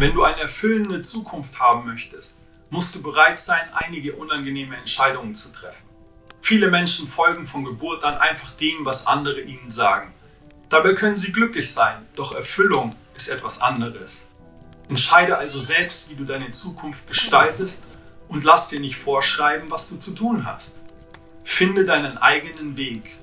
Wenn du eine erfüllende Zukunft haben möchtest, musst du bereit sein, einige unangenehme Entscheidungen zu treffen. Viele Menschen folgen von Geburt an einfach dem, was andere ihnen sagen. Dabei können sie glücklich sein, doch Erfüllung ist etwas anderes. Entscheide also selbst, wie du deine Zukunft gestaltest und lass dir nicht vorschreiben, was du zu tun hast. Finde deinen eigenen Weg